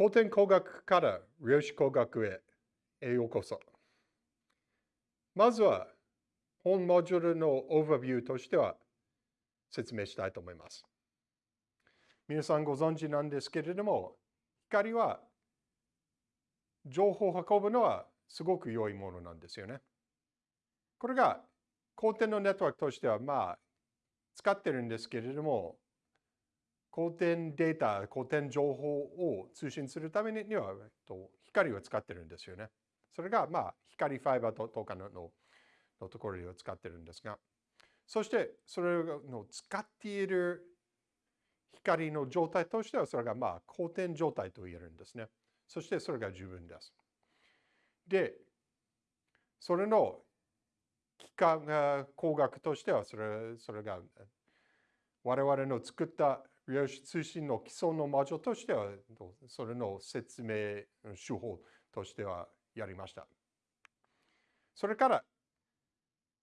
古典工学から量子工学へようこそ。まずは、本モジュールのオーバービューとしては説明したいと思います。皆さんご存知なんですけれども、光は情報を運ぶのはすごく良いものなんですよね。これが公典のネットワークとしてはまあ使ってるんですけれども、公典データ、公典情報を通信するためにはと光を使ってるんですよね。それがまあ光ファイバーとかののところを使ってるんですが、そしてそれを使っている光の状態としてはそれがまあ公典状態と言えるんですね。そしてそれが十分です。で、それの幾何工学としてはそれそれが我々の作った量子通信の基礎の魔女としてはそれの説明手法としてはやりました。それから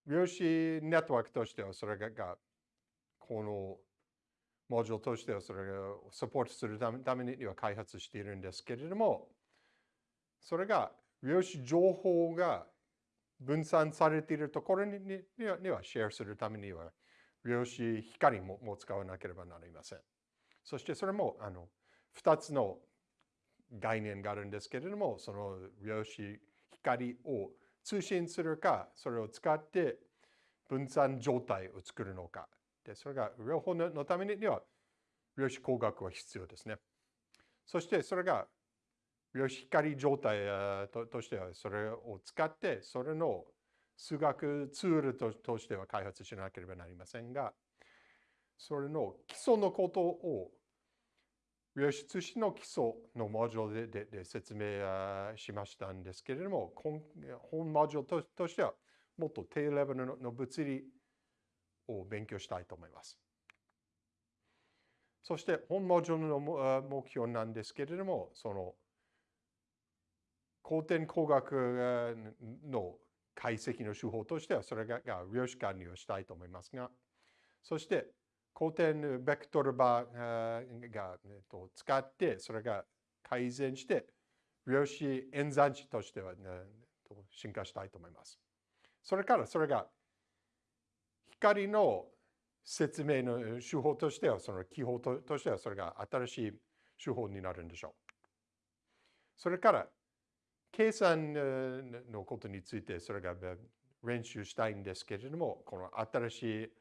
量子ネットワークとしてはそれがこのモジュールとしてはそれをサポートするためには開発しているんですけれども、それが量子情報が分散されているところにはシェアするためには量子光も使わなければなりません。そしてそれもあの2つの概念があるんですけれども、その量子光を通信するか、それを使って分散状態を作るのかで、それが両方のためには量子工学は必要ですね。そしてそれが量子光状態としてはそれを使ってそれの数学ツールとしては開発しなければなりませんが、それの基礎のことを量子通信の基礎のモジュールでで説明しましたんですけれども、本モジュールとしてはもっと低レベルの物理を勉強したいと思います。そして本モジュールの目標なんですけれども、その古典工学の解析の手法としてはそれが量子管理をしたいと思いますが、そして古典ベクトルバーが使ってそれが改善して量子演算子としては、進化したいと思います。それからそれが光の説明の手法としては、その記法としては、それが新しい手法になるんでしょう。それから、計算のことについて、それが練習したいんですけれども、この新しい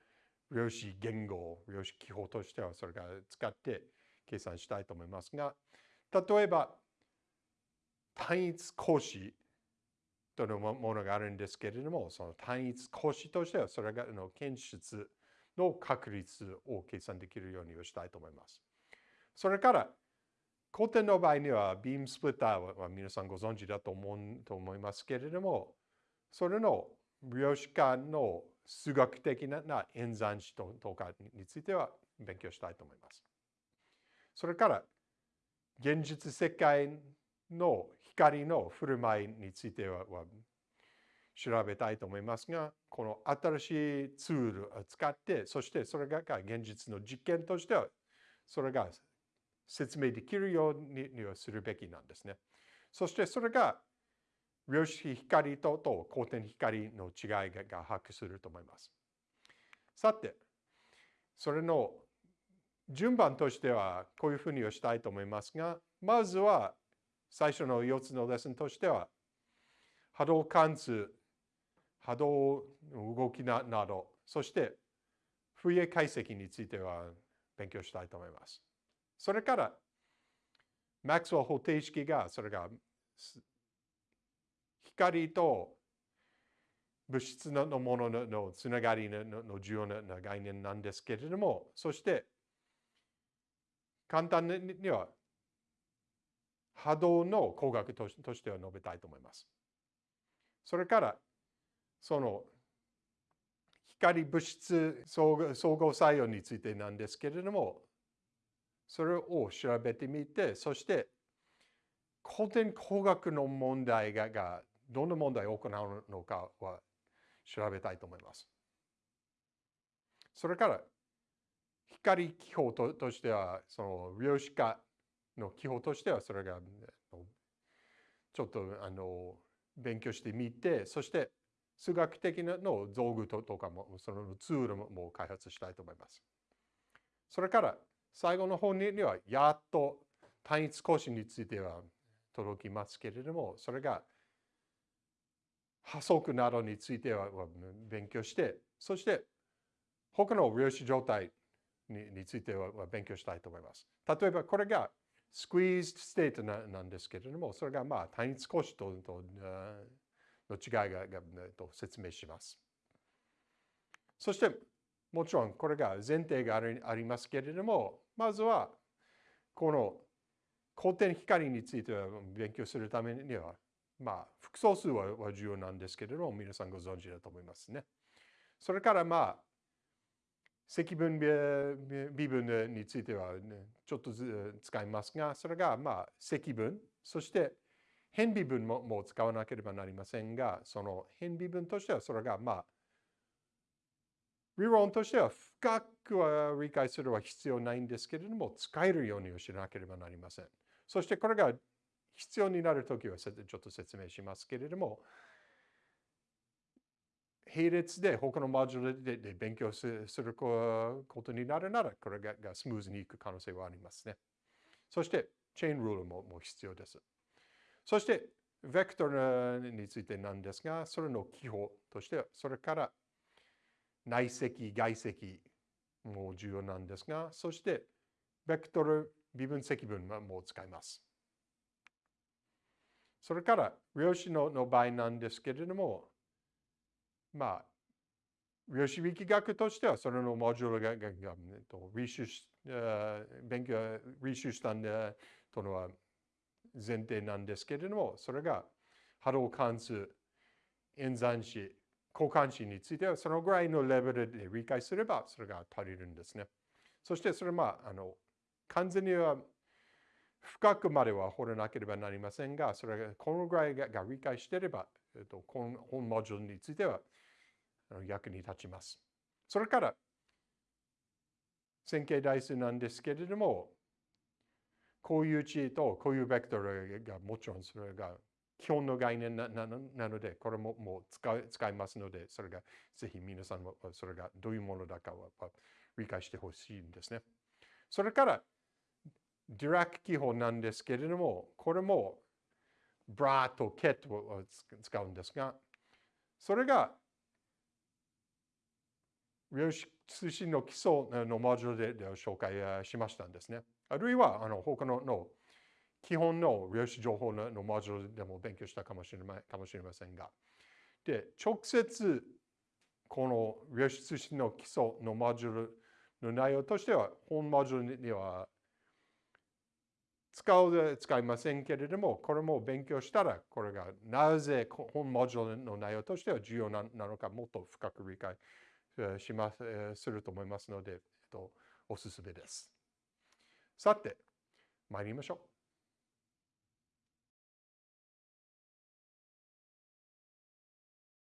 量子言語、量子記法としては、それが使って計算したいと思いますが、例えば、単一格子というものがあるんですけれども、その単一格子としては、それがの検出の確率を計算できるようにしたいと思います。それから、古典の場合には、ビームスプリッターは皆さんご存知だと思うと思いますけれども、それの量子化の数学的な演算子とかについては勉強したいと思います。それから、現実世界の光の振る舞いについては調べたいと思いますが、この新しいツールを使って、そしてそれが現実の実験としては、それが説明できるようにするべきなんですね。そしてそれが量子光とと光点光の違いが把握すると思います。さて、それの順番としてはこういうふうにしたいと思いますが、まずは最初の4つのレッスンとしては、波動関数、波動動きなど、そして風影解析については勉強したいと思います。それから、マックスウェル方程式が、それが光と物質のもののつながりの重要な概念なんですけれども、そして簡単には波動の工学としては述べたいと思います。それから、その光物質相互作用についてなんですけれども、それを調べてみて、そして古典工学の問題がどんな問題を行うのかは調べたいと思います。それから、光気泡ととしては、その量子化の基本としてはそれがちょっとあの勉強してみて、そして数学的なの道具とかも、そのツールも開発したいと思います。それから最後の方にはやっと単一講師については届きますけれども、それが破則などについては勉強して、そして他の量子状態については勉強したいと思います。例えばこれが squeeze state なんですけれども、それがまあ単一光子との違いがと説明します。そしてもちろんこれが前提がありますけれども、まずはこの光点光については勉強するためには、まあ複素数は重要なんですけれども、皆さんご存知だと思いますね。それからまあ積分微分については、ね、ちょっと使いますが、それがまあ積分、そして変微分ももう使わなければなりませんが、その変微分としてはそれがまあ理論としては深くは理解するは必要ないんですけれども、使えるようにしなければなりません。そしてこれが必要になるときはちょっと説明しますけれども、並列で他のモジュールで勉強することになるなら、これがスムーズにいく可能性はありますね。そして、チェーンルールも必要です。そして、ベクトルについてなんですが、それの記法として、それから内積、外積も重要なんですが、そして、ベクトル微分積分も使います。それから、量子のの場合なんですけれども、まあ、量子力学としては、それのモジュールが、ががと履修し、勉強、履修したんで、とのは前提なんですけれども、それが波動関数、演算子、交換子については、そのぐらいのレベルで理解すれば、それが足りるんですね。そして、それは、あの、完全には深くまでは掘らなければなりませんが、それがこのぐらいが理解していれば、えっと、この本モジュールについては役に立ちます。それから、線形代数なんですけれども、こういう値とこういうベクトルがもちろんそれが基本の概念なので、これももう使使いますので、それがぜひ皆さんもそれがどういうものだかは理解してほしいんですね。それから、ディラック記法なんですけれども、これもブラとケットを使うんですが、それが量子通信の基礎のモジュールで紹介しましたんですね。あるいは、あの他のの基本の量子情報ののモジュールでも勉強したかもしれまかもしれませんが。で、直接この量子通信の基礎のモジュールの内容としては、本モジュールには使う使いませんけれども、これも勉強したら、これがなぜ本モジュールの内容としては重要なのか、もっと深く理解しますすると思いますので、えっと、おすすめです。さて、参りましょう。